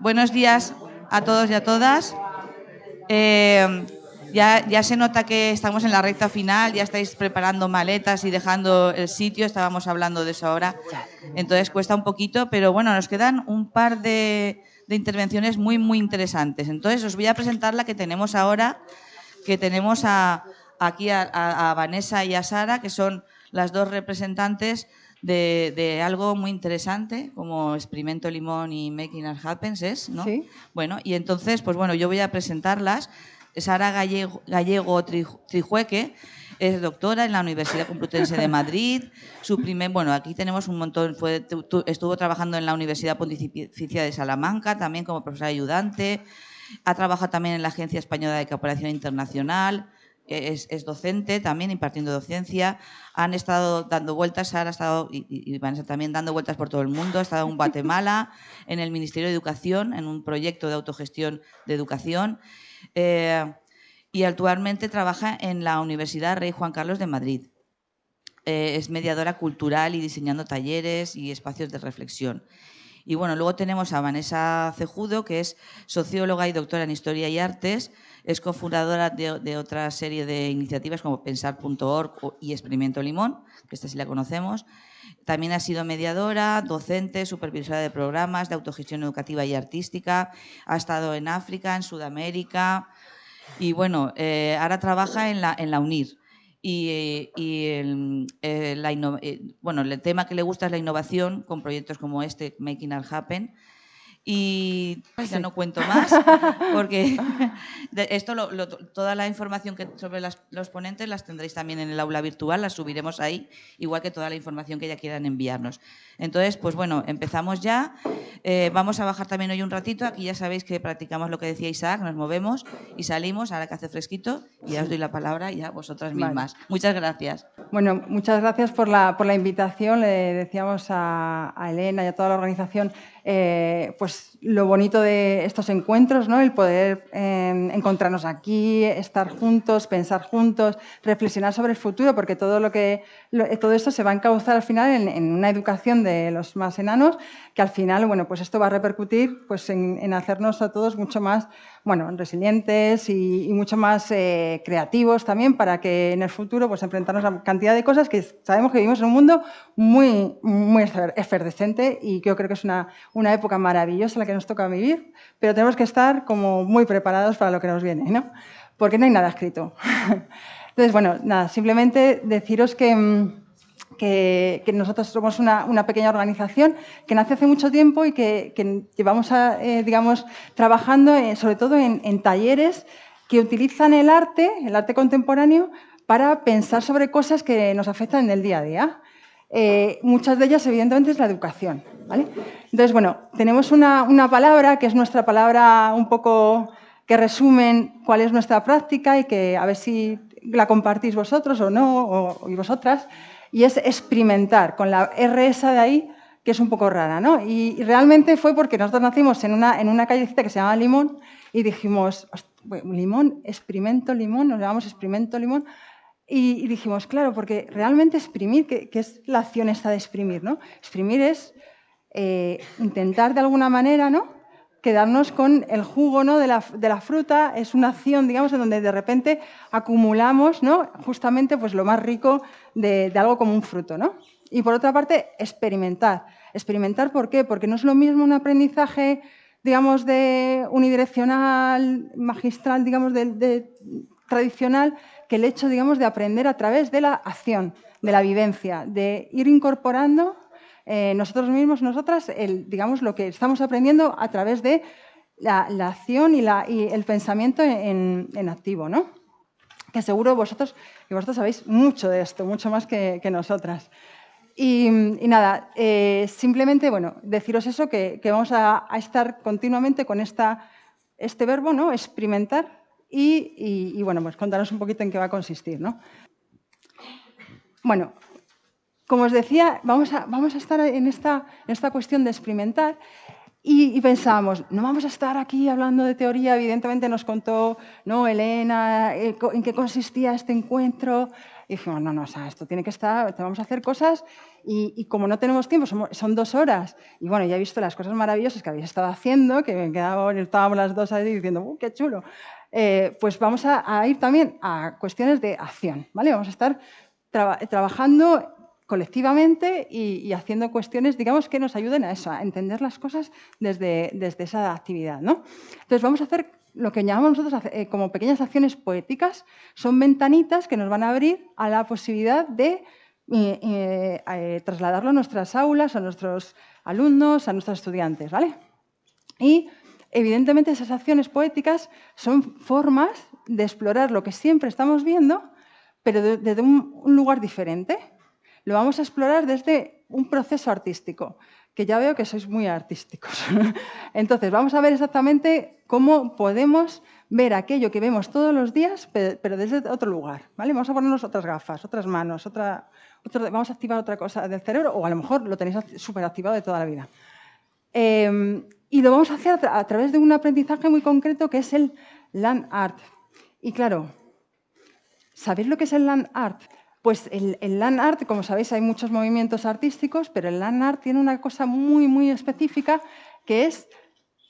buenos días a todos y a todas. Eh, ya, ya, se nota que estamos en la recta final, ya estáis preparando maletas y dejando el sitio, estábamos hablando de eso ahora, entonces cuesta un poquito, pero bueno, nos quedan un par de, intervenciones muy, muy interesantes. Entonces os voy a presentar la que tenemos ahora, que tenemos a, aquí a Vanessa y a Sara, que son las dos representantes de, algo muy interesante como Experimento Limón y Making Art Happens, ¿es? ¿no? Sí. Bueno, y entonces, pues bueno, yo voy a presentarlas. Sara Gallego, Gallego Trijueque es doctora en la Universidad Complutense de Madrid. Su primer, bueno, aquí tenemos un montón, fue, estuvo trabajando en la Universidad Pontificia de Salamanca, también como profesora ayudante. Ha trabajado también en la Agencia Española de Cooperación Internacional es, docente también, impartiendo docencia. Han estado dando vueltas, Sara ha estado, y, van a estar también dando vueltas por todo el mundo. Ha estado en Guatemala, en el Ministerio de Educación, en un proyecto de autogestión de educación. Eh, y actualmente trabaja en la Universidad Rey Juan Carlos de Madrid. Eh, es mediadora cultural y diseñando talleres y espacios de reflexión. Y bueno, luego tenemos a Vanessa Cejudo, que es socióloga y doctora en Historia y Artes, es cofundadora de, otra serie de iniciativas como Pensar.org y Experimento Limón, que esta sí la conocemos. También ha sido mediadora, docente, supervisora de programas de autogestión educativa y artística. Ha estado en África, en Sudamérica. Y bueno, eh, ahora trabaja en la, en la UNIR. Y, el, eh, eh, bueno, el tema que le gusta es la innovación con proyectos como este, Making Art Happen, y ya no cuento más, porque esto toda la información que sobre los ponentes las tendréis también en el aula virtual, las subiremos ahí, igual que toda la información que ya quieran enviarnos. Entonces, pues bueno, empezamos ya. Eh, vamos a bajar también hoy un ratito. Aquí ya sabéis que practicamos lo que decía Isaac, nos movemos y salimos, ahora que hace fresquito, y ya os doy la palabra y a vosotras mismas. Muchas gracias. Bueno, muchas gracias por la, por la invitación. Le decíamos a, a Elena y a toda la organización eh, pues lo bonito de estos encuentros, ¿no? el poder em, encontrarnos aquí, estar juntos, pensar juntos, reflexionar sobre el futuro, porque todo, lo que, todo esto se va a encauzar al final en, una educación de los más enanos, que al final bueno, pues esto va a repercutir pues, en, hacernos a todos mucho más bueno, resilientes y, mucho más eh, creativos también para que en el futuro pues, enfrentarnos a cantidad de cosas que sabemos que vivimos en un mundo muy, muy efervescente y yo creo que es una, una época maravillosa que nos toca vivir, pero tenemos que estar como muy preparados para lo que nos viene, ¿no? Porque no hay nada escrito. Entonces, bueno, nada, simplemente deciros que, mm, que, nosotros somos una, una, pequeña organización que nace hace mucho tiempo y que, llevamos, a, eh, digamos, trabajando sobre todo en, en talleres que utilizan el arte, el arte contemporáneo, para pensar sobre cosas que nos afectan en el día a día. Eh, muchas de ellas, evidentemente, es la educación. Entonces, bueno, tenemos una, una, palabra que es nuestra palabra un poco que resumen cuál es nuestra práctica y que a ver si la compartís vosotros o no, o, y vosotras, y es experimentar, con la R esa de ahí, que es un poco rara. ¿no? Y, realmente fue porque nosotros nacimos en una, en una callecita que se llama Limón y dijimos, limón, experimento limón, nos llamamos experimento limón, y, dijimos, claro, porque realmente exprimir, ¿qué, es la acción esta de exprimir? ¿no? Exprimir es eh, intentar de alguna manera ¿no? quedarnos con el jugo ¿no? de, la, de, la, fruta, es una acción, digamos, en donde de repente acumulamos ¿no? justamente pues, lo más rico de, de, algo como un fruto. ¿no? Y por otra parte, experimentar. ¿Experimentar por qué? Porque no es lo mismo un aprendizaje, digamos, de unidireccional, magistral, digamos, de, de tradicional, que el hecho, digamos, de aprender a través de la acción, de la vivencia, de ir incorporando eh, nosotros mismos, nosotras, el, digamos, lo que estamos aprendiendo a través de la, acción y, el pensamiento en, activo, ¿no? Que seguro vosotros, y vosotros sabéis mucho de esto, mucho más que, nosotras. Y, nada, eh, simplemente, bueno, deciros eso, que, vamos a, estar continuamente con esta, este verbo, ¿no? Experimentar, y, bueno, pues contaros un poquito en qué va a consistir. ¿no? Bueno, como os decía, vamos a, vamos a estar en esta, en esta, cuestión de experimentar y, pensábamos, no vamos a estar aquí hablando de teoría, evidentemente nos contó ¿no? Elena eh, en qué consistía este encuentro, y dijimos, no, no, o sea, esto tiene que estar, vamos a hacer cosas y, como no tenemos tiempo, son, dos horas, y bueno, ya he visto las cosas maravillosas que habéis estado haciendo, que me quedaba, estábamos las dos ahí diciendo, ¡uh, qué chulo! Eh, pues vamos a, ir también a cuestiones de acción, ¿vale? Vamos a estar trabajando colectivamente y, haciendo cuestiones, digamos, que nos ayuden a eso, a entender las cosas desde, desde esa actividad, ¿no? Entonces vamos a hacer lo que llamamos nosotros eh, como pequeñas acciones poéticas, son ventanitas que nos van a abrir a la posibilidad de eh, trasladarlo a nuestras aulas, a nuestros alumnos, a nuestros estudiantes. ¿vale? Y evidentemente esas acciones poéticas son formas de explorar lo que siempre estamos viendo, pero desde un lugar diferente. Lo vamos a explorar desde un proceso artístico que ya veo que sois muy artísticos. Entonces, vamos a ver exactamente cómo podemos ver aquello que vemos todos los días, pero desde otro lugar. ¿vale? Vamos a ponernos otras gafas, otras manos, otra, vamos a activar otra cosa del cerebro, o a lo mejor lo tenéis súper activado de toda la vida. Em, y lo vamos a hacer a, través de un aprendizaje muy concreto que es el land art. Y claro, ¿sabéis lo que es el land art? Pues el, land art, como sabéis, hay muchos movimientos artísticos, pero el land art tiene una cosa muy, muy específica, que es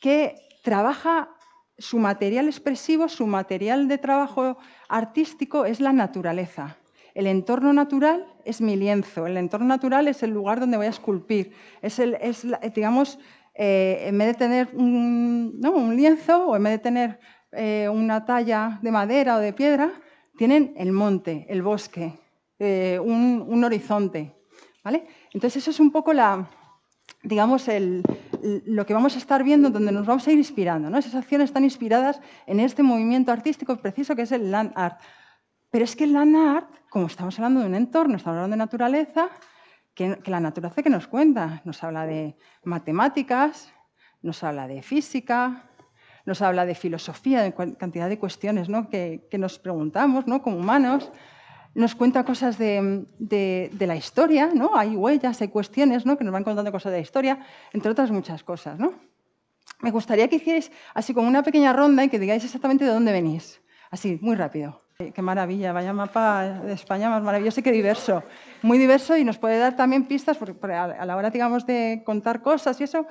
que trabaja su material expresivo, su material de trabajo artístico es la naturaleza. El entorno natural es mi lienzo, el entorno natural es el lugar donde voy a esculpir. Es, el, digamos, eh, en vez de tener un, lienzo o en vez de tener eh, una talla de madera o de piedra, tienen el monte, el bosque, eh, un, horizonte. ¿vale? Entonces, eso es un poco la, digamos, lo que vamos a estar viendo, donde nos vamos a ir inspirando. ¿no? Esas acciones están inspiradas en este movimiento artístico preciso que es el land art. Pero es que el land art, como estamos hablando de un entorno, estamos hablando de naturaleza, que, la naturaleza que nos cuenta, nos habla de matemáticas, nos habla de física, nos habla de filosofía, de cantidad de cuestiones que, nos preguntamos como humanos nos cuenta cosas de, la historia, ¿no? Hay huellas, hay cuestiones ¿no? que nos van contando cosas de la historia, entre otras muchas cosas, ¿no? Me gustaría que hicierais así como una pequeña ronda y que digáis exactamente de dónde venís. Así, muy rápido. Qué maravilla, vaya mapa de España más maravilloso y qué diverso. Muy diverso y nos puede dar también pistas, porque a la hora, digamos, de contar cosas y eso,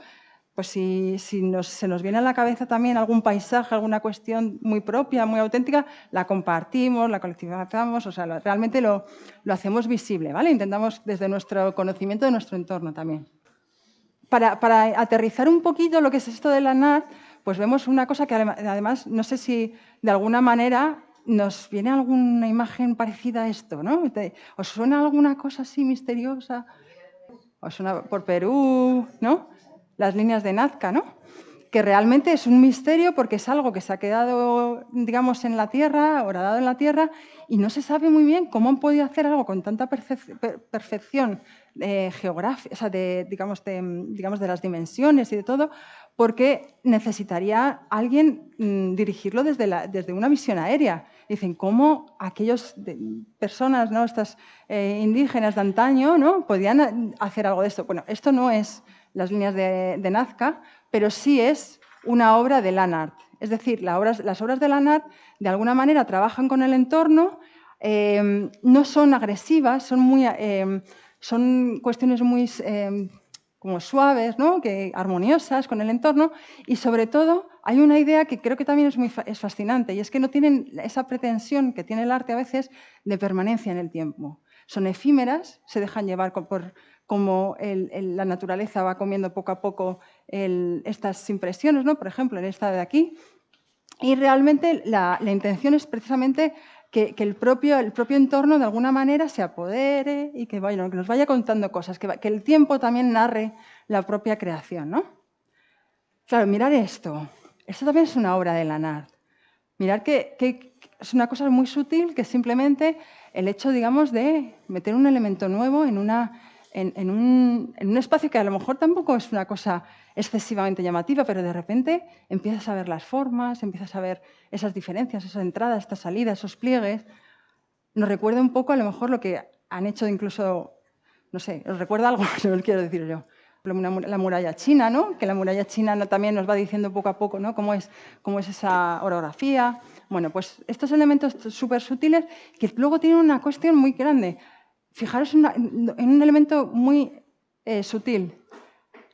pues si, se nos viene a la cabeza también algún paisaje, alguna cuestión muy propia, muy auténtica, la compartimos, la colectivizamos, o sea, realmente lo, hacemos visible, ¿vale? Intentamos desde nuestro conocimiento de nuestro entorno también. Para, aterrizar un poquito lo que es esto de la NAR, pues vemos una cosa que además, no sé si de alguna manera nos viene alguna imagen parecida a esto, ¿no? ¿Os suena alguna cosa así misteriosa? ¿Os suena por Perú, no? las líneas de Nazca, ¿no? que realmente es un misterio porque es algo que se ha quedado, digamos, en la Tierra, horadado en la Tierra, y no se sabe muy bien cómo han podido hacer algo con tanta perfección eh, geográfica, o sea, de, digamos, de, digamos, de las dimensiones y de todo, porque necesitaría alguien mm, dirigirlo desde, desde una visión aérea. Dicen, ¿cómo aquellas personas, ¿no? estas eh, indígenas de antaño, ¿no? podían hacer algo de esto? Bueno, esto no es las líneas de, Nazca, pero sí es una obra de Lanart. Es decir, las obras de Lanart de alguna manera trabajan con el entorno, em, no son agresivas, son, muy, em, son cuestiones muy em, como suaves, ¿no? que, armoniosas con el entorno y sobre todo hay una idea que creo que también es, muy, es fascinante y es que no tienen esa pretensión que tiene el arte a veces de permanencia en el tiempo. Son efímeras, se dejan llevar por, cómo la naturaleza va comiendo poco a poco estas impresiones, ¿no? por ejemplo, en esta de aquí. Y realmente la, intención es precisamente que, el, propio, el, propio, entorno de alguna manera se apodere y que, que nos vaya contando cosas, que, el tiempo también narre la propia creación. ¿no? Claro, mirar esto. Esto también es una obra de Lanard. Mirar que, que es una cosa muy sutil que simplemente el hecho, digamos, de meter un elemento nuevo en una, en, un, espacio que a lo mejor tampoco es una cosa excesivamente llamativa, pero de repente empiezas a ver las formas, empiezas a ver esas diferencias, esas entradas, estas salidas, esos pliegues. Nos recuerda un poco a lo mejor lo que han hecho incluso, no sé, os recuerda algo, no os quiero decir yo, la muralla china, ¿no? que la muralla china también nos va diciendo poco a poco ¿no? cómo, es, cómo es esa orografía. Bueno, pues estos elementos súper sutiles que luego tienen una cuestión muy grande. Fijaros en, un elemento muy eh, sutil.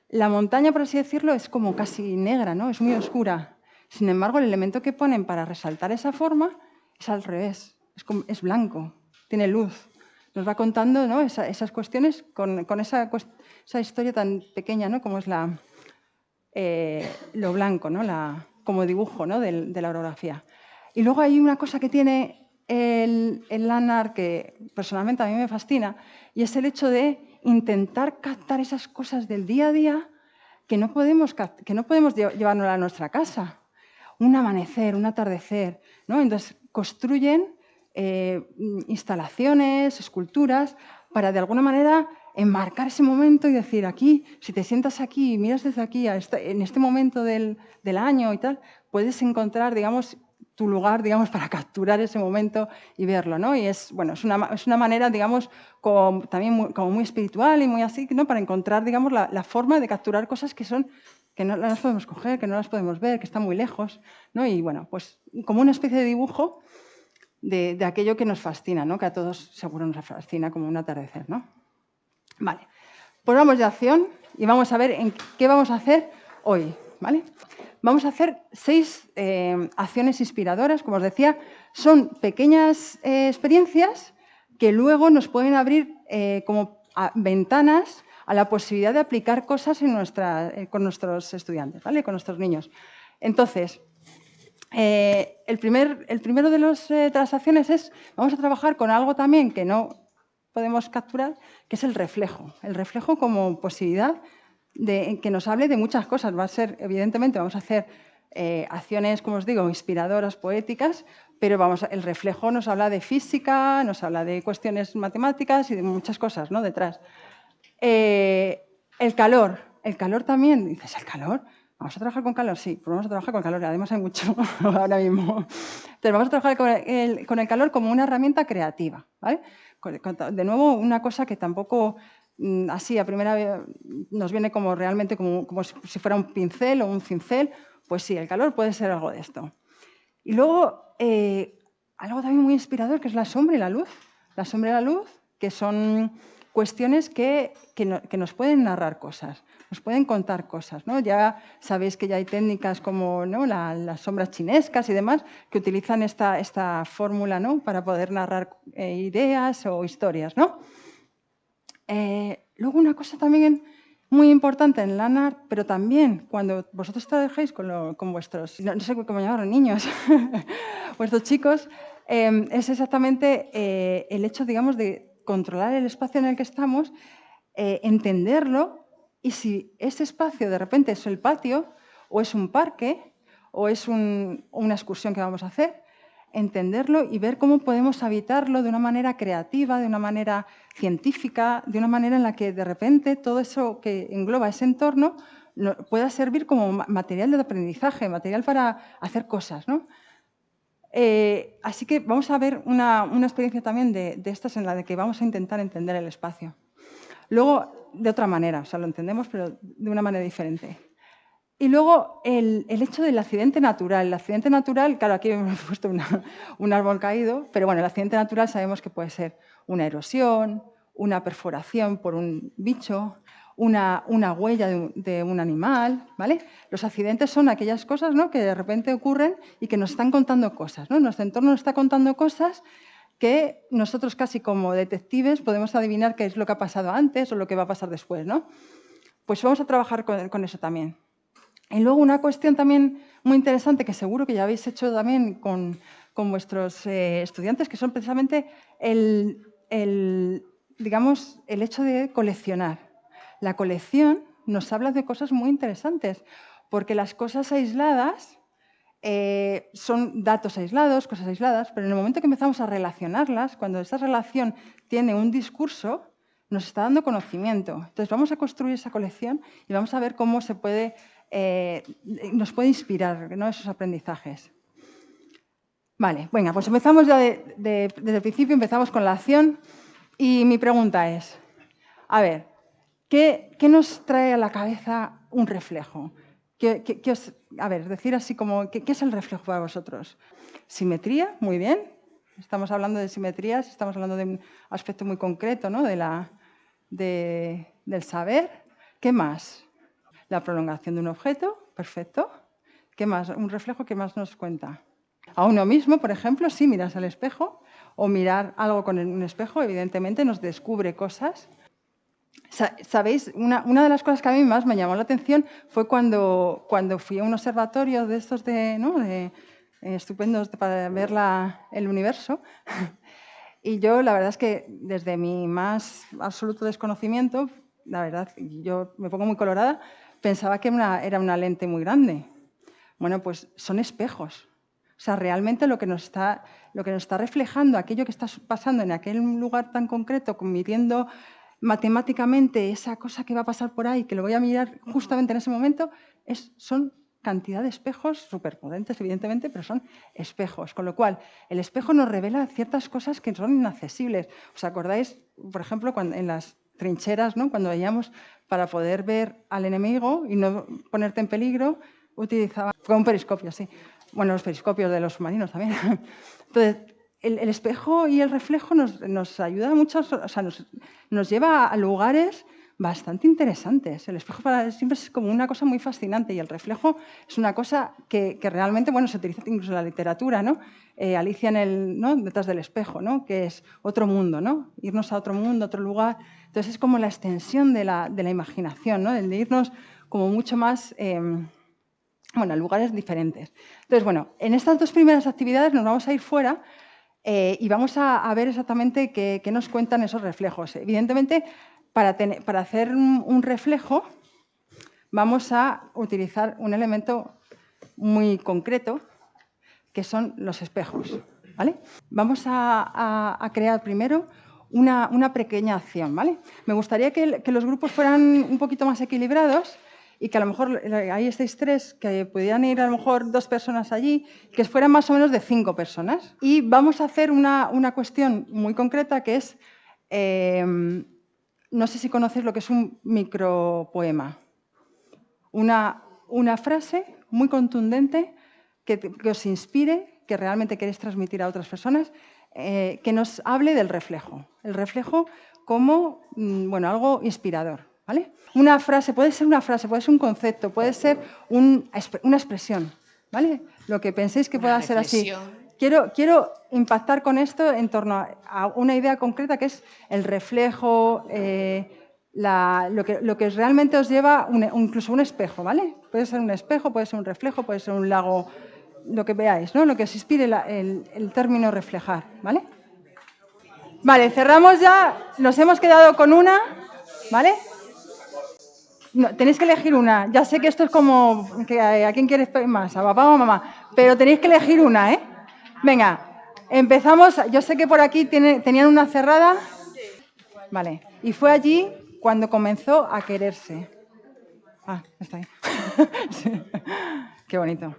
La montaña, por así decirlo, es como casi negra, ¿no? es muy oscura. Sin embargo, el elemento que ponen para resaltar esa forma es al revés, es, es blanco, tiene luz. Nos va contando esas cuestiones con, esa, historia tan pequeña como es la, eh, lo blanco, ¿no? la, como dibujo ¿no? de, de, la orografía. Y luego hay una cosa que tiene el, el Lanar que personalmente a mí me fascina y es el hecho de intentar captar esas cosas del día a día que no podemos, que no podemos llevarnos a nuestra casa. Un amanecer, un atardecer. Entonces, construyen eh, instalaciones, esculturas, para de alguna manera enmarcar ese momento y decir, aquí, si te sientas aquí y miras desde aquí, este, en este momento del, año y tal, puedes encontrar, digamos, tu lugar, digamos, para capturar ese momento y verlo, ¿no? Y es, bueno, es una, es una manera, digamos, como, también muy, como muy espiritual y muy así, ¿no? Para encontrar, digamos, la, forma de capturar cosas que son que no las podemos coger, que no las podemos ver, que están muy lejos, ¿no? Y bueno, pues como una especie de dibujo de, aquello que nos fascina, ¿no? que a todos seguro nos fascina como un atardecer. ¿no? Vale, pues vamos de acción y vamos a ver en qué vamos a hacer hoy. ¿vale? Vamos a hacer seis eh, acciones inspiradoras, como os decía, son pequeñas eh, experiencias que luego nos pueden abrir eh, como ventanas a la posibilidad de aplicar cosas en nuestra, con nuestros estudiantes, ¿vale? con nuestros niños. Entonces, eh, el, primer, el, primero de las eh, transacciones es, vamos a trabajar con algo también que no podemos capturar, que es el reflejo. El reflejo como posibilidad de que nos hable de muchas cosas. Va a ser, evidentemente, vamos a hacer eh, acciones, como os digo, inspiradoras, poéticas, pero vamos, el reflejo nos habla de física, nos habla de cuestiones matemáticas y de muchas cosas ¿no? detrás. el calor, el calor también, dices, ¿el calor? ¿Vamos a trabajar con calor? Sí, pues vamos a trabajar con calor. Además hay mucho ahora mismo. Entonces vamos a trabajar con el, calor como una herramienta creativa. De nuevo, una cosa que tampoco mm, así a primera vez nos viene como realmente como, si fuera un pincel o un cincel. Pues sí, el calor puede ser algo de esto. Y luego, eh, algo también muy inspirador, que es la sombra y la luz. La sombra y la luz, que son cuestiones que, nos pueden narrar cosas, nos pueden contar cosas. ¿no? Ya sabéis que ya hay técnicas como ¿no? las sombras chinescas y demás que utilizan esta, esta fórmula ¿no? para poder narrar eh, ideas o historias. ¿no? Eh, luego una cosa también muy importante en LANAR, pero también cuando vosotros trabajéis con, con vuestros, no, sé cómo llamarlo, niños, vuestros chicos, eh, es exactamente el hecho, digamos, de controlar el espacio en el que estamos, eh, entenderlo y si ese espacio de repente es el patio o es un parque o es una excursión que vamos a hacer, entenderlo y ver cómo podemos habitarlo de una manera creativa, de una manera científica, de una manera en la que de repente todo eso que engloba ese entorno pueda servir como material de aprendizaje, material para hacer cosas. ¿no? Eh, así que vamos a ver una, experiencia también de, estas en la que vamos a intentar entender el espacio. Luego, de otra manera, o sea, lo entendemos, pero de una manera diferente. Y luego, el, hecho del accidente natural. El accidente natural, claro, aquí hemos puesto un árbol caído, pero bueno, el accidente natural sabemos que puede ser una erosión, una perforación por un bicho, una, huella de un, animal. ¿vale? Los accidentes son aquellas cosas ¿no? que de repente ocurren y que nos están contando cosas. ¿no? Nuestro entorno nos está contando cosas que nosotros casi como detectives podemos adivinar qué es lo que ha pasado antes o lo que va a pasar después. ¿no? Pues vamos a trabajar con, eso también. Y luego una cuestión también muy interesante que seguro que ya habéis hecho también con, vuestros eh, estudiantes, que son precisamente el, digamos, el hecho de coleccionar la colección nos habla de cosas muy interesantes, porque las cosas aisladas eh, son datos aislados, cosas aisladas, pero en el momento que empezamos a relacionarlas, cuando esa relación tiene un discurso, nos está dando conocimiento. Entonces vamos a construir esa colección y vamos a ver cómo se puede, eh, nos puede inspirar esos aprendizajes. Vale, venga, pues empezamos ya desde el principio, empezamos con la acción y mi pregunta es, a ver, ¿qué, nos trae a la cabeza un reflejo? A ver, decir así como, ¿qué, es el reflejo para vosotros? Simetría, muy bien. Estamos hablando de simetrías, estamos hablando de un aspecto muy concreto ¿no? de la, del saber. ¿Qué más? La prolongación de un objeto, perfecto. ¿Qué más? Un reflejo que más nos cuenta. A uno mismo, por ejemplo, si miras al espejo o mirar algo con un espejo, evidentemente nos descubre cosas. Sabéis, una, de las cosas que a mí más me llamó la atención fue cuando, cuando fui a un observatorio de estos de, ¿no? de eh, estupendos para ver el universo. Y yo, la verdad es que desde mi más absoluto desconocimiento, la verdad, yo me pongo muy colorada, pensaba que era una lente muy grande. Bueno, pues son espejos. O sea, realmente lo que, nos está, lo que nos está reflejando, aquello que está pasando en aquel lugar tan concreto, midiendo matemáticamente esa cosa que va a pasar por ahí, que lo voy a mirar justamente en ese momento, es, son cantidad de espejos superpotentes, evidentemente, pero son espejos. Con lo cual, el espejo nos revela ciertas cosas que son inaccesibles. ¿Os acordáis, por ejemplo, cuando, en las trincheras, ¿no? cuando veíamos para poder ver al enemigo y no ponerte en peligro, utilizaba con un periscopio, sí bueno, los periscopios de los submarinos también. Entonces, el, espejo y el reflejo nos, ayuda mucho, o sea, nos, lleva a lugares bastante interesantes. El espejo para siempre es como una cosa muy fascinante y el reflejo es una cosa que, realmente, bueno, se utiliza incluso en la literatura, ¿no? Eh, Alicia en el, ¿no? detrás del espejo, ¿no? Que es otro mundo, ¿no? Irnos a otro mundo, otro lugar. Entonces es como la extensión de la, imaginación, ¿no? El de irnos como mucho más... Em, bueno, lugares diferentes. Entonces, bueno, en estas dos primeras actividades nos vamos a ir fuera eh, y vamos a, ver exactamente qué, nos cuentan esos reflejos. Evidentemente, para, hacer un, reflejo vamos a utilizar un elemento muy concreto, que son los espejos. ¿vale? Vamos a, crear primero una, pequeña acción. ¿vale? Me gustaría que los grupos fueran un poquito más equilibrados y que a lo mejor ahí estáis tres, que pudieran ir a lo mejor dos personas allí, que fueran más o menos de cinco personas. Y vamos a hacer una, una cuestión muy concreta que es, eh, no sé si conocéis lo que es un micropoema. Una, una frase muy contundente que, que, os inspire, que realmente queréis transmitir a otras personas, eh, que nos hable del reflejo. El reflejo como mm, bueno, algo inspirador. Una frase, puede ser una frase, puede ser un concepto, puede ser una expresión, ¿vale? Lo que penséis que pueda ser así. Quiero, quiero impactar con esto en torno a una idea concreta que es el reflejo, eh, lo, que, lo, que, realmente os lleva, incluso un espejo, ¿vale? Puede ser un espejo, puede ser un reflejo, puede ser un lago, lo que veáis, ¿no? Lo que os inspire el, el término reflejar, ¿vale? Vale, cerramos ya, nos hemos quedado con una, ¿vale? Tenéis que elegir una. Ya sé que esto es como a quién quieres más, a papá o a mamá, pero tenéis que elegir una, ¿eh? Venga, empezamos. Yo sé que por aquí tenían una cerrada. Vale. Y fue allí cuando comenzó a quererse. Ah, está ahí. Qué bonito.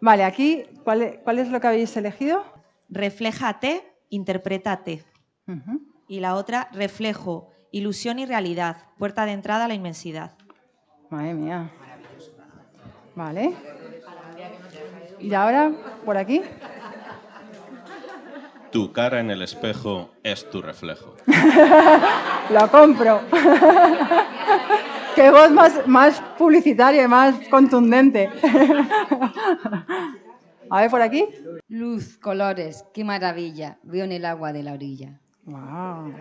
Vale, aquí, ¿cuál, ¿cuál, es lo que habéis elegido? Refléjate, interprétate. Y la otra, reflejo, Ilusión y realidad, puerta de entrada a la inmensidad. Madre mía. Vale. Y ahora, por aquí. Tu cara en el espejo es tu reflejo. Lo compro. Qué voz más, más publicitaria y más contundente. A ver, por aquí. Luz, colores, qué maravilla. Veo en el agua de la orilla. Wow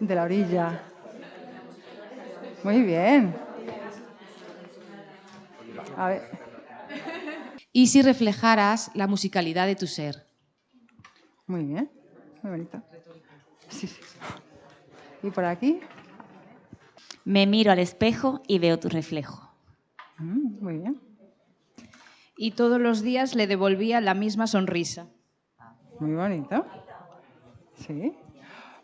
de la orilla. Muy bien. A ver. Y si reflejaras la musicalidad de tu ser. Muy bien, muy bonito. Sí, sí. ¿Y por aquí? Me miro al espejo y veo tu reflejo. Mm, muy bien. Y todos los días le devolvía la misma sonrisa. Muy bonito. Sí.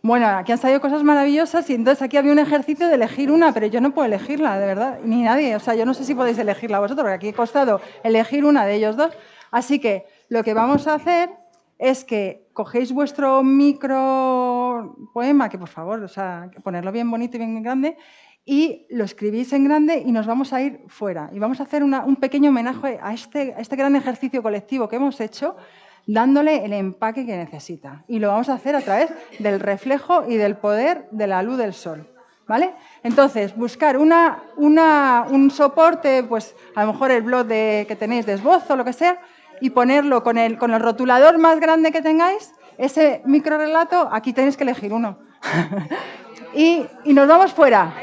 Bueno, aquí han salido cosas maravillosas y entonces aquí había un ejercicio de elegir una, pero yo no puedo elegirla, de verdad, ni nadie. O sea, yo no sé si podéis elegirla vosotros, porque aquí he costado elegir una de ellos dos. Así que lo que vamos a hacer es que cogéis vuestro micro poema, que por favor, o sea, ponerlo bien bonito y bien grande, y lo escribís en grande y nos vamos a ir fuera. Y vamos a hacer un pequeño homenaje a este, a este gran ejercicio colectivo que hemos hecho, dándole el empaque que necesita. Y lo vamos a hacer a través del reflejo y del poder de la luz del sol. ¿Vale? Entonces, buscar una, un soporte, pues a lo mejor el blog de, que tenéis de esbozo lo que sea, y ponerlo con el, con el rotulador más grande que tengáis, ese micro relato, aquí tenéis que elegir uno. y, y nos vamos fuera.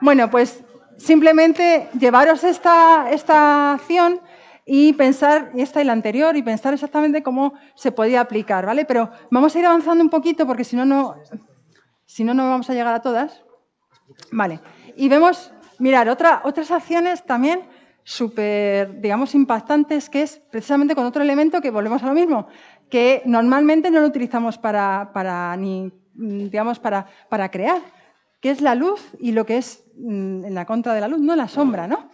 Bueno, pues simplemente llevaros esta, esta acción y pensar, esta y la anterior, y pensar exactamente cómo se podía aplicar, ¿vale? Pero vamos a ir avanzando un poquito porque si no, no, si no, no vamos a llegar a todas. Vale, y vemos, mirar, otra, otras acciones también súper, digamos, impactantes, que es precisamente con otro elemento que volvemos a lo mismo, que normalmente no lo utilizamos para, para ni, digamos, para, para crear, que es la luz y lo que es mm, en la contra de la luz, no la sombra. ¿no?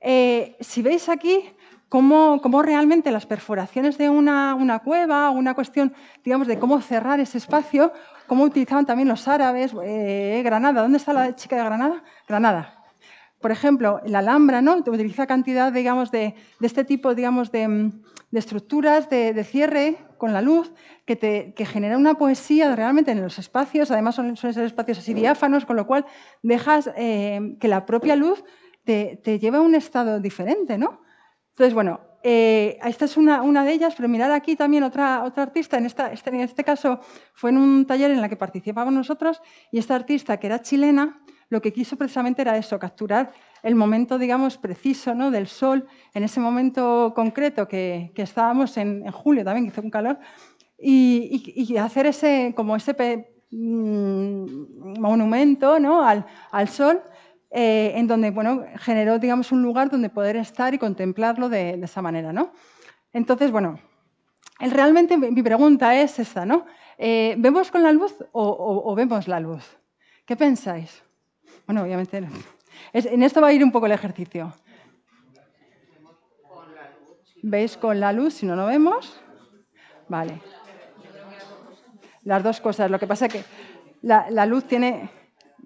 Eh, si veis aquí cómo, cómo, realmente las perforaciones de una, una cueva una cuestión, digamos, de cómo cerrar ese espacio, cómo utilizaban también los árabes, eh, Granada, ¿dónde está la chica de Granada? Granada. Por ejemplo, la Alhambra ¿no? utiliza cantidad digamos, de, de este tipo digamos, de, estructuras de, cierre con la luz que, te, que, genera una poesía realmente en los espacios, además son, suelen ser espacios así diáfanos, con lo cual dejas eh, que la propia luz te, lleve a un estado diferente. ¿no? Entonces, bueno, eh, esta es una, una, de ellas, pero mirar aquí también otra, otra artista, en, esta, este, en este caso fue en un taller en el que participábamos nosotros, y esta artista, que era chilena, lo que quiso precisamente era eso, capturar el momento, digamos, preciso ¿no? del sol, en ese momento concreto que, que estábamos en, en, julio también, que hizo un calor, y, y, y hacer ese, como ese mmm, monumento ¿no? al, al sol, eh, en donde bueno, generó digamos, un lugar donde poder estar y contemplarlo de, esa manera. ¿no? Entonces, bueno, realmente mi pregunta es esta, ¿no? Eh, ¿Vemos con la luz o, vemos la luz? ¿Qué pensáis? Bueno, obviamente en esto va a ir un poco el ejercicio. ¿Veis con la luz? Si no, no vemos. Vale. Las dos cosas. Lo que pasa es que la luz tiene...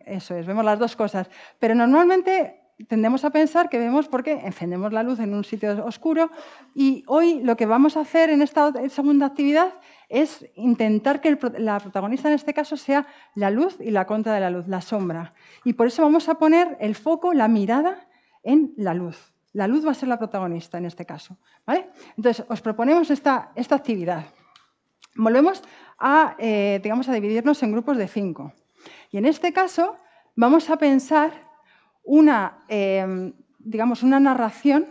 Eso es, vemos las dos cosas. Pero normalmente tendemos a pensar que vemos porque encendemos la luz en un sitio oscuro y hoy lo que vamos a hacer en esta segunda actividad es intentar que la protagonista en este caso sea la luz y la contra de la luz, la sombra. Y por eso vamos a poner el foco, la mirada en la luz. La luz va a ser la protagonista en este caso. Entonces, os proponemos esta, esta actividad. Volvemos a, eh, digamos, a dividirnos en grupos de cinco. Y en este caso vamos a pensar una, eh, digamos, una narración,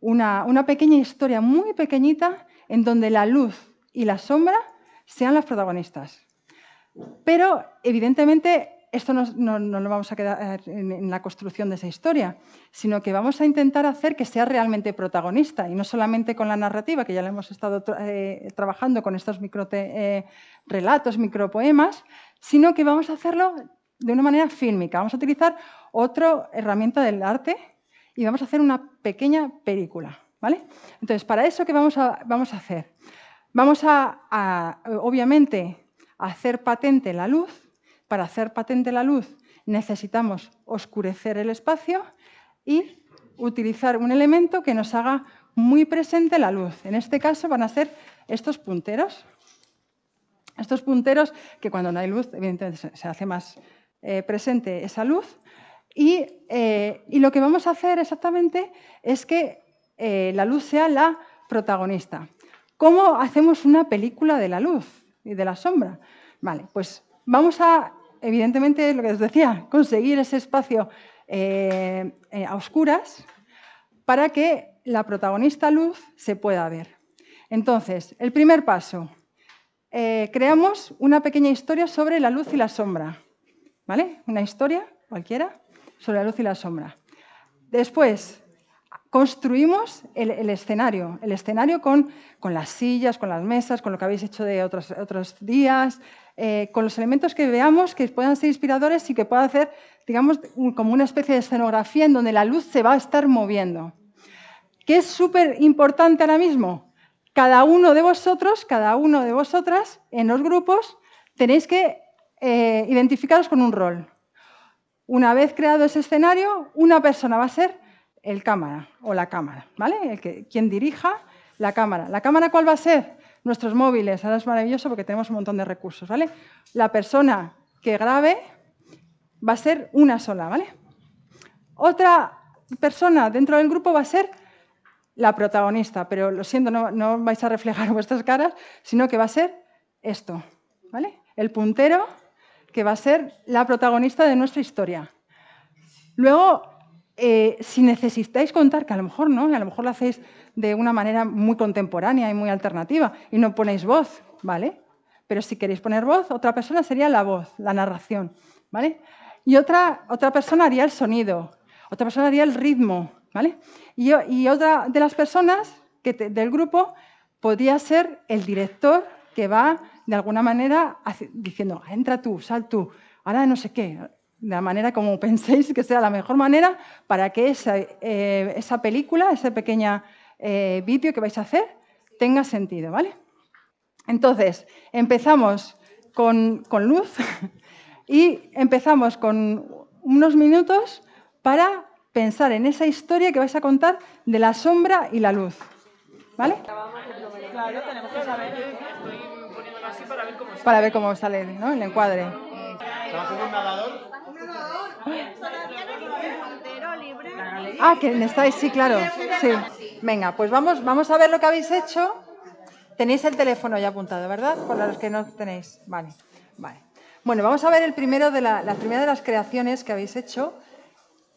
una, una pequeña historia muy pequeñita en donde la luz y la sombra sean las protagonistas. Pero, evidentemente, esto no, no, no, lo vamos a quedar en, la construcción de esa historia, sino que vamos a intentar hacer que sea realmente protagonista y no solamente con la narrativa, que ya lo hemos estado eh, trabajando con estos micro eh, relatos, micropoemas, sino que vamos a hacerlo de una manera fílmica. Vamos a utilizar otra herramienta del arte y vamos a hacer una pequeña película. ¿vale? Entonces, para eso, ¿qué vamos a, vamos a hacer? Vamos a, obviamente, hacer patente la luz. Para hacer patente la luz necesitamos oscurecer el espacio y utilizar un elemento que nos haga muy presente la luz. En este caso van a ser estos punteros. Estos punteros que cuando no hay luz, evidentemente se hace más eh, presente esa luz. Y, eh, y, lo que vamos a hacer exactamente es que eh, la luz sea la protagonista. ¿Cómo hacemos una película de la luz y de la sombra? Vale, pues vamos a, evidentemente, lo que os decía, conseguir ese espacio a oscuras para que la protagonista luz se pueda ver. Entonces, el primer paso, eh, creamos una pequeña historia sobre la luz y la sombra. ¿Vale? Una historia cualquiera sobre la luz y la sombra. Después, construimos el, escenario, el escenario con, las sillas, con las mesas, con lo que habéis hecho de otros, otros días, eh, con los elementos que veamos que puedan ser inspiradores y que pueda hacer, digamos, como una especie de escenografía en donde la luz se va a estar moviendo. ¿Qué es súper importante ahora mismo? Cada uno de vosotros, cada uno de vosotras, en los grupos, tenéis que eh, identificaros con un rol. Una vez creado ese escenario, una persona va a ser el cámara o la cámara, ¿vale? El que, quien dirija la cámara. ¿La cámara cuál va a ser? Nuestros móviles. Ahora es maravilloso porque tenemos un montón de recursos, ¿vale? La persona que grabe va a ser una sola, ¿vale? Otra persona dentro del grupo va a ser la protagonista, pero lo siento, no, vais a reflejar vuestras caras, sino que va a ser esto, ¿vale? El puntero que va a ser la protagonista de nuestra historia. Luego, eh, si necesitáis contar, que a lo mejor no, a lo mejor lo hacéis de una manera muy contemporánea y muy alternativa y no ponéis voz, ¿vale? Pero si queréis poner voz, otra persona sería la voz, la narración, ¿vale? Y otra, otra persona haría el sonido, otra persona haría el ritmo, y otra de las personas que del grupo podría ser el director que va de alguna manera diciendo, entra tú, sal tú, ahora no sé qué, de la manera como penséis que sea la mejor manera para que esa, eh, esa película, ese pequeño eh, vídeo que vais a hacer, tenga sentido, ¿vale? Entonces, empezamos con, con luz y empezamos con unos minutos para pensar en esa historia que vais a contar de la sombra y la luz. ¿Vale? Claro, tenemos que saber para ver cómo sale el encuadre. Ah, que estáis, sí, claro. Sí. Venga, pues vamos, vamos a ver lo que habéis hecho. Tenéis el teléfono ya apuntado, ¿verdad? Por los que no tenéis. Vale, vale. Bueno, vamos a ver el primero de la, la primera de las creaciones que habéis hecho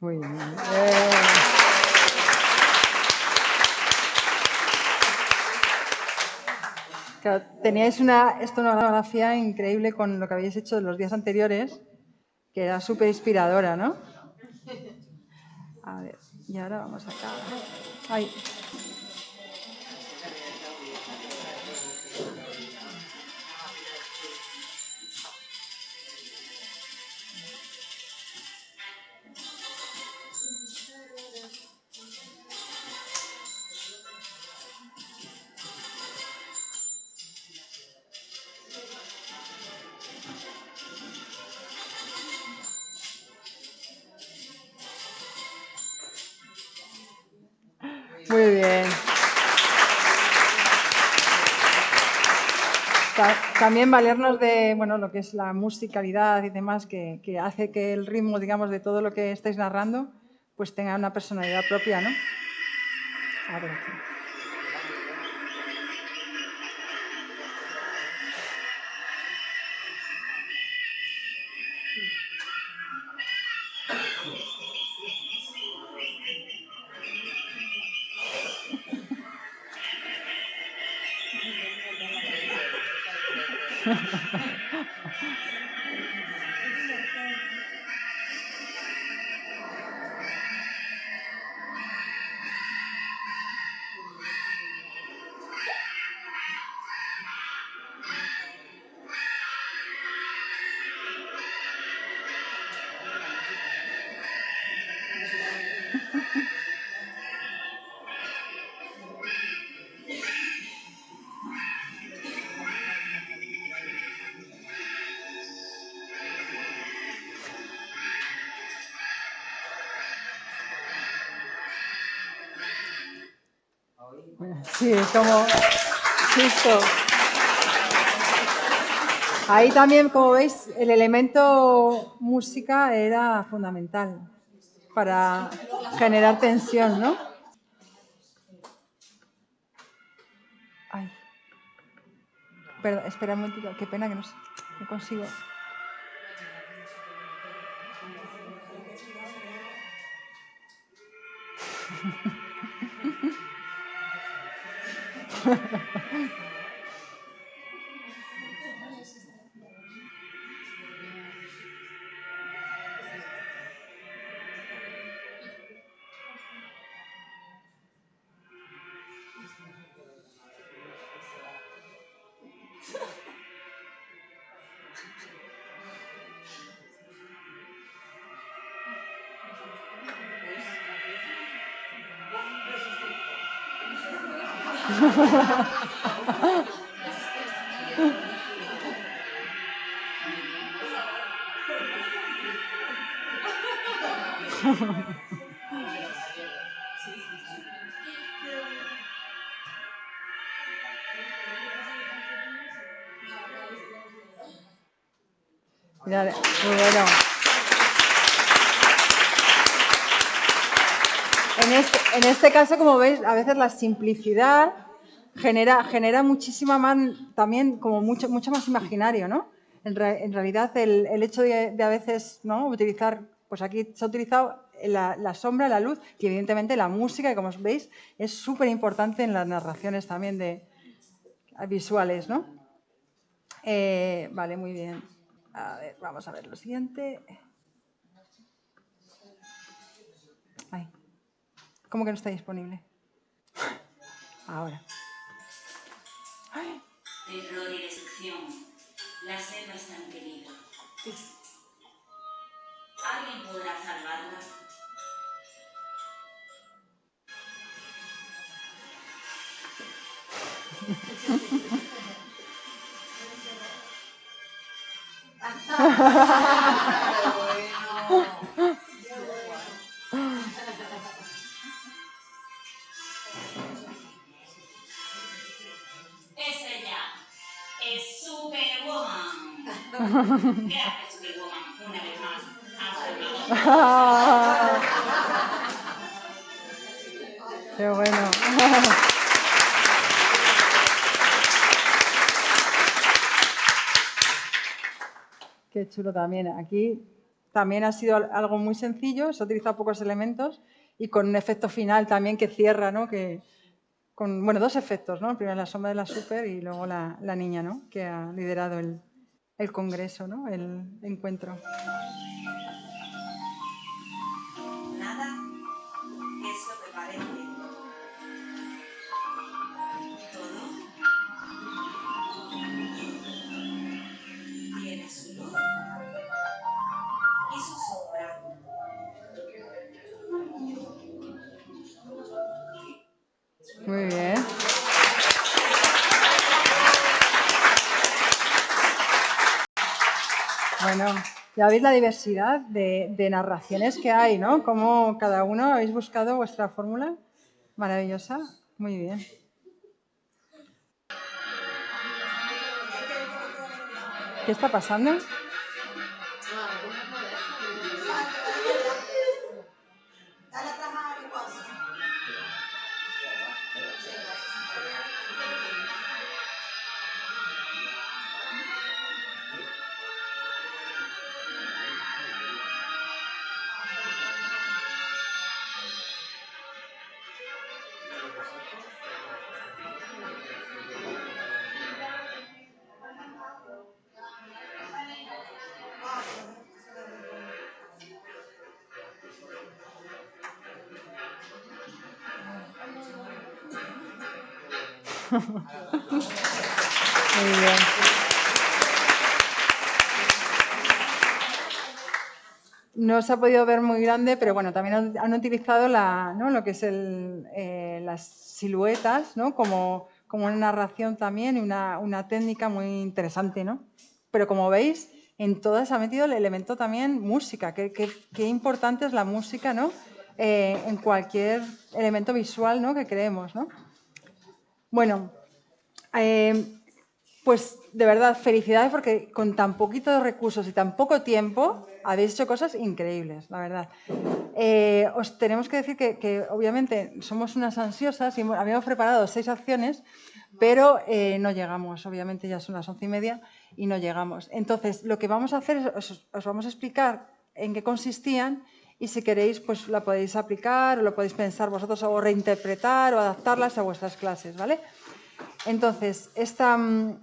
Muy bien. Eh... teníais una estonografía increíble con lo que habéis hecho los días anteriores, que era súper inspiradora, ¿no? A ver, y ahora vamos acá. Ay. Muy bien. También valernos de bueno, lo que es la musicalidad y demás, que, que, hace que el ritmo, digamos, de todo lo que estáis narrando, pues tenga una personalidad propia, ¿no? A ver aquí. Sí, como justo. Ahí también, como veis, el elemento música era fundamental para generar tensión, ¿no? Ay. Perdón, espera un momentito, qué pena que no, no consigo. ハハハハ! Muy bueno. En este, en este caso, como veis, a veces la simplicidad genera, muchísima más, también como mucho, más imaginario, ¿no? En, re- en realidad, el, hecho de, a veces ¿no? utilizar, pues aquí se ha utilizado la, la sombra, la luz y evidentemente la música, que como veis es súper importante en las narraciones también de visuales, ¿no? Eh, vale, muy bien. A ver, vamos a ver lo siguiente. Ay, ¿Cómo que no está disponible? Ahora. Terror y destrucción. La selva está en peligro. ¿Alguien podrá salvarla? Es ella. Es Superwoman. Una vez más. Qué bueno. Qué chulo también. Aquí también ha sido al- algo muy sencillo, se ha utilizado pocos elementos y con un efecto final también que cierra, ¿no? Que, con, bueno, dos efectos, ¿no? Primero la sombra de la super y luego la, la niña, ¿no? Que ha liderado el, el congreso, ¿no? El encuentro. Muy bien. Bueno, ya veis la diversidad de, narraciones que hay, ¿no? Cómo cada uno habéis buscado vuestra fórmula maravillosa. Muy bien. ¿Qué está pasando? No se ha podido ver muy grande, pero bueno, también han, utilizado la, ¿no? lo que es el, eh, las siluetas ¿no? como, como una narración también y una, una técnica muy interesante. ¿no? Pero como veis, en todas ha metido el elemento también música. Qué importante es la música ¿no? Eh, en cualquier elemento visual ¿no? que creemos. ¿no? Bueno, eh, pues de verdad, felicidades porque con tan poquitos recursos y tan poco tiempo habéis hecho cosas increíbles, la verdad. Eh, os tenemos que decir que, obviamente somos unas ansiosas y habíamos preparado seis acciones, pero eh, no llegamos, obviamente ya son las once y media y no llegamos. Entonces, lo que vamos a hacer es os, os vamos a explicar en qué consistían y si queréis, pues la podéis aplicar o lo podéis pensar vosotros o reinterpretar o adaptarlas a vuestras clases, ¿vale? Entonces, esta, mm,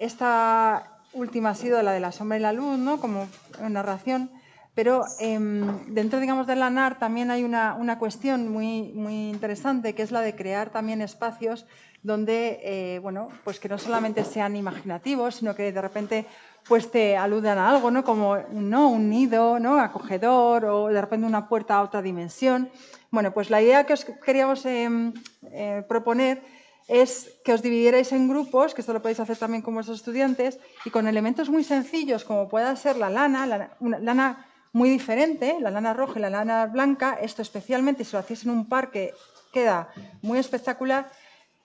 esta última ha sido la de la sombra y la luz, ¿no? como narración, pero em, dentro digamos, de la NAR también hay una, una, cuestión muy, muy interesante, que es la de crear también espacios donde, eh, bueno, pues que no solamente sean imaginativos, sino que de repente pues te aludan a algo, ¿no? Como ¿no? un nido, ¿no? Acogedor o de repente una puerta a otra dimensión. Bueno, pues la idea que os queríamos em, eh, proponer es que os dividierais en grupos, que esto lo podéis hacer también con vuestros estudiantes, y con elementos muy sencillos como pueda ser la lana, la, una lana muy diferente, la lana roja y la lana blanca, esto especialmente si lo hacéis en un parque queda muy espectacular,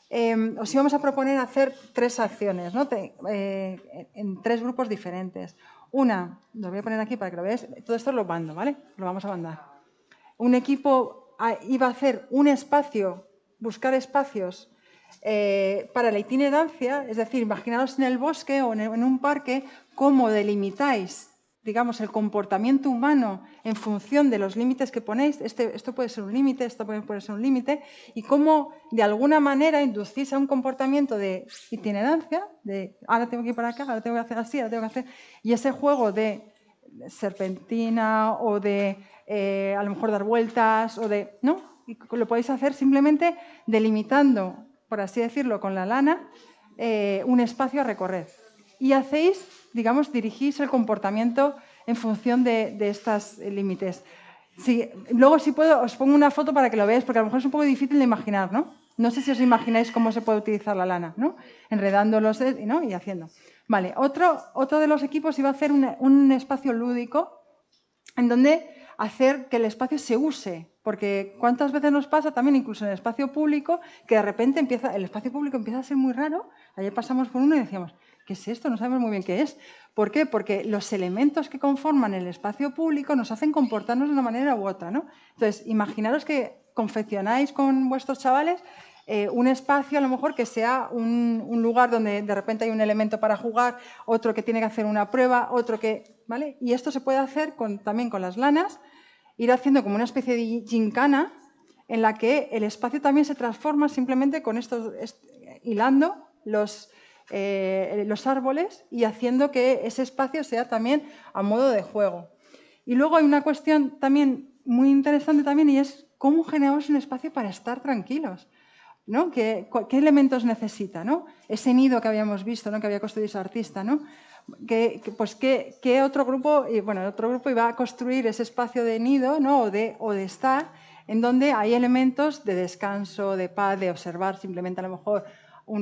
eh, os íbamos a proponer hacer tres acciones, ¿no? eh, en tres grupos diferentes. Una, lo voy a poner aquí para que lo veáis, todo esto lo mando, ¿vale? Lo vamos a mandar. Un equipo ah, iba a hacer un espacio, buscar espacios eh, para la itinerancia, es decir, imaginaos en el bosque o en un parque cómo delimitáis digamos, el comportamiento humano en función de los límites que ponéis, este, esto puede ser un límite, esto puede, ser un límite, y cómo de alguna manera inducís a un comportamiento de itinerancia, de ahora tengo que ir para acá, ahora tengo que hacer así, ahora tengo que hacer... Y ese juego de serpentina o de eh, a lo mejor dar vueltas o de... ¿no? Y lo podéis hacer simplemente delimitando, por así decirlo, con la lana, eh, un espacio a recorrer. Y hacéis digamos, dirigís el comportamiento en función de, estos límites. luego, si puedo, os pongo una foto para que lo veáis, porque a lo mejor es un poco difícil de imaginar, ¿no? No sé si os imagináis cómo se puede utilizar la lana, ¿no? Enredándolos ¿no? y haciendo. Vale, otro, otro de los equipos iba a hacer un, espacio lúdico en donde hacer que el espacio se use, porque cuántas veces nos pasa también incluso en el espacio público que de repente empieza el espacio público empieza a ser muy raro. Ayer pasamos por uno y decíamos, ¿Qué es esto? No sabemos muy bien qué es. ¿Por qué? Porque los elementos que conforman el espacio público nos hacen comportarnos de una manera u otra. ¿no? Entonces, imaginaros que confeccionáis con vuestros chavales eh, un espacio a lo mejor que sea un, lugar donde de repente hay un elemento para jugar, otro que tiene que hacer una prueba, otro que... ¿vale? Y esto se puede hacer también con las lanas, ir haciendo como una especie de gincana en la que el espacio también se transforma simplemente con esto, hilando los, eh, los árboles y haciendo que ese espacio sea también a modo de juego. Y luego hay una cuestión también muy interesante también y es cómo generamos un espacio para estar tranquilos. ¿no? ¿Qué, elementos necesita? ¿no? Ese nido que habíamos visto, ¿no? que había construido ese artista. ¿no? ¿Qué, pues, ¿qué, otro grupo? Y, bueno, otro grupo iba a construir ese espacio de nido ¿no? o, de, o de estar en donde hay elementos de descanso, de paz, de observar simplemente a lo mejor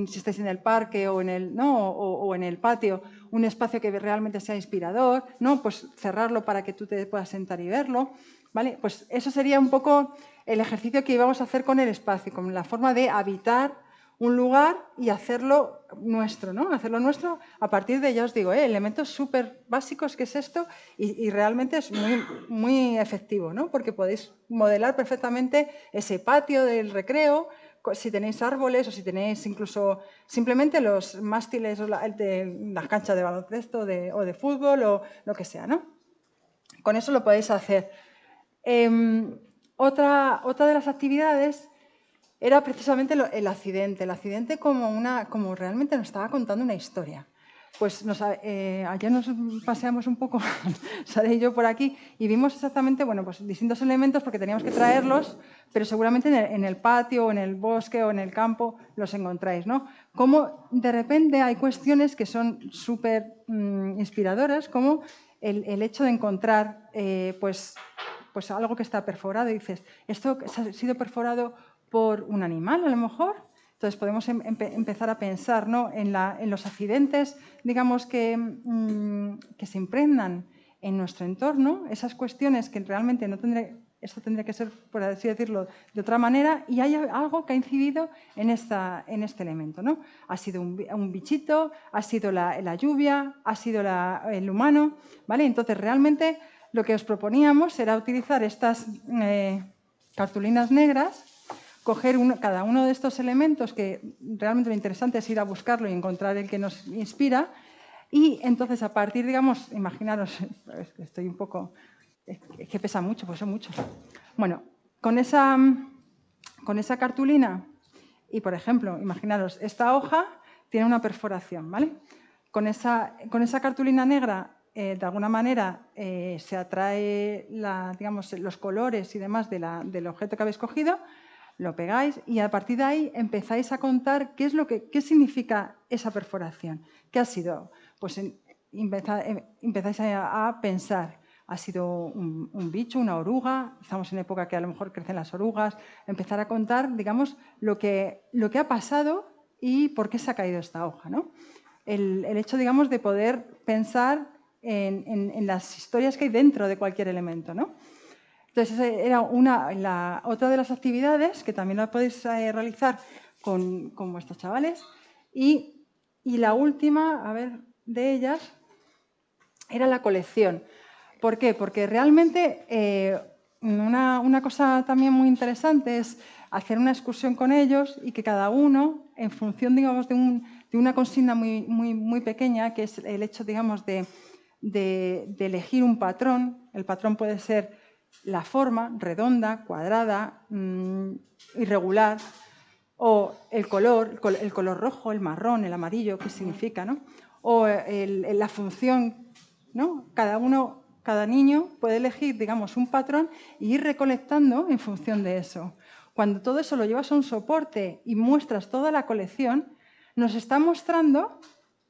si estáis en el parque o en el, ¿no? o, en el patio, un espacio que realmente sea inspirador, ¿no? pues cerrarlo para que tú te puedas sentar y verlo. ¿vale? Pues eso sería un poco el ejercicio que íbamos a hacer con el espacio, con la forma de habitar un lugar y hacerlo nuestro, ¿no? Hacerlo nuestro a partir de, ya os digo, ¿eh? elementos súper básicos que es esto y, y, realmente es muy, muy efectivo, ¿no? Porque podéis modelar perfectamente ese patio del recreo, si tenéis árboles o si tenéis incluso simplemente los mástiles de las canchas de baloncesto o de fútbol o lo que sea, ¿no? Con eso lo podéis hacer. Em, otra, otra de las actividades era precisamente el accidente. El accidente como, una, como realmente nos estaba contando una historia pues nos, eh, ayer nos paseamos un poco, Sara y yo por aquí, y vimos exactamente, bueno, pues distintos elementos porque teníamos que traerlos, pero seguramente en el, patio, o en el bosque, o en el campo los encontráis, ¿no? Como de repente hay cuestiones que son súper mm, inspiradoras, como el, hecho de encontrar, eh, pues, pues algo que está perforado, y dices, ¿esto ha sido perforado por un animal a lo mejor? Entonces podemos em, empezar a pensar en, los accidentes, digamos, que, mm, que, se impregnan en nuestro entorno, esas cuestiones que realmente no tendría, esto tendría que ser, por así decirlo, de otra manera, y hay algo que ha incidido en, esta, en este elemento. ¿no? Ha sido un, bichito, ha sido la, lluvia, ha sido el humano. ¿vale? Entonces, realmente lo que os proponíamos era utilizar estas eh, cartulinas negras coger cada uno de estos elementos, que realmente lo interesante es ir a buscarlo y encontrar el que nos inspira, y entonces a partir, digamos, imaginaros, estoy un poco, es que pesa mucho, pues son mucho. Bueno, con esa, con esa cartulina Y, por ejemplo, imaginaros, esta hoja tiene una perforación, ¿vale? Con esa, con esa cartulina negra, eh, de alguna manera, eh, se atrae digamos, los colores y demás del objeto que habéis cogido, lo pegáis y a partir de ahí empezáis a contar qué, es lo que, qué significa esa perforación. ¿Qué ha sido? Pues en, empezáis a, pensar, ha sido un, un, bicho, una oruga, estamos en época que a lo mejor crecen las orugas, empezar a contar, digamos, lo que, lo que ha pasado y por qué se ha caído esta hoja. ¿no? El, el hecho, digamos, de poder pensar en, en, en, las historias que hay dentro de cualquier elemento. ¿no? Entonces, era una, otra de las actividades que también la podéis eh, realizar con, con, vuestros chavales. Y, y la última, a ver, de ellas, era la colección. ¿Por qué? Porque realmente eh, una, una, cosa también muy interesante es hacer una excursión con ellos y que cada uno, en función digamos, de, un, de una consigna muy, muy, muy, pequeña, que es el hecho digamos, de, de, elegir un patrón, el patrón puede ser la forma, redonda, cuadrada, mmm, irregular, o el color, el color rojo, el marrón, el amarillo, qué significa, ¿no? o el, la función, ¿no? Cada uno, cada niño puede elegir, digamos, un patrón e ir recolectando en función de eso. Cuando todo eso lo llevas a un soporte y muestras toda la colección, nos está mostrando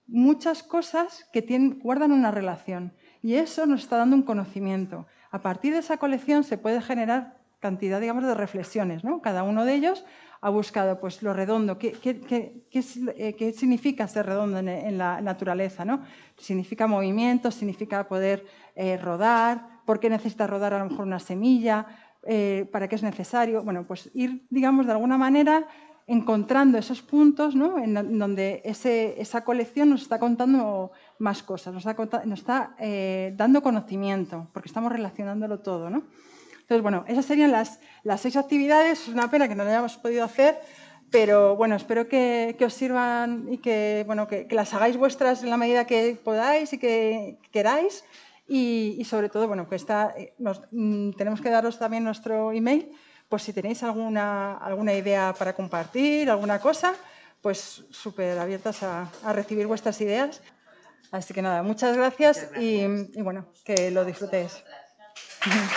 muchas cosas que guardan una relación y eso nos está dando un conocimiento. A partir de esa colección se puede generar cantidad, digamos, de reflexiones. ¿no? Cada uno de ellos ha buscado pues, lo redondo, qué, eh, significa ser redondo en, la naturaleza. ¿no? Significa movimiento, significa poder eh, rodar, por qué necesita rodar a lo mejor una semilla, eh, para qué es necesario. Bueno, pues ir, digamos, de alguna manera encontrando esos puntos ¿no? en donde esa colección nos está contando más cosas, nos está, nos está eh, dando conocimiento, porque estamos relacionándolo todo. ¿no? Entonces, bueno, esas serían las, las seis actividades. Es una pena que no lo hayamos podido hacer, pero bueno, espero que, que os sirvan y que, bueno, que, que, las hagáis vuestras en la medida que podáis y que queráis. Y, y sobre todo, bueno, que está, eh, nos, mm, tenemos que daros también nuestro email, por si tenéis alguna, alguna idea para compartir, alguna cosa, pues súper abiertas a, a recibir vuestras ideas. Así que nada, muchas gracias y, y bueno, que lo disfrutéis.